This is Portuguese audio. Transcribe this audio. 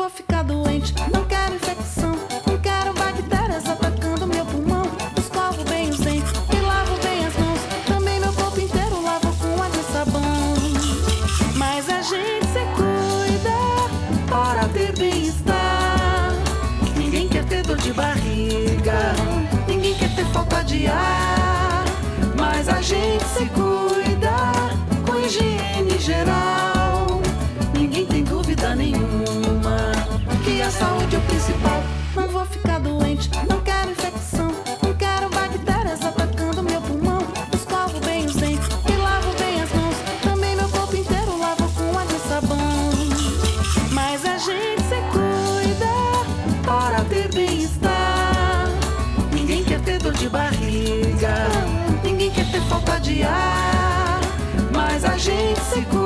vou ficar doente, não quero infecção, não quero bactérias atacando meu pulmão. Escovo bem os dentes e lavo bem as mãos, também meu corpo inteiro lavo com água e sabão. Mas a gente se cuida, para ter bem-estar. Ninguém quer ter dor de barriga, ninguém quer ter falta de ar. ter bem-estar. Ninguém quer ter dor de barriga, ninguém quer ter falta de ar. Mas a gente se cuida.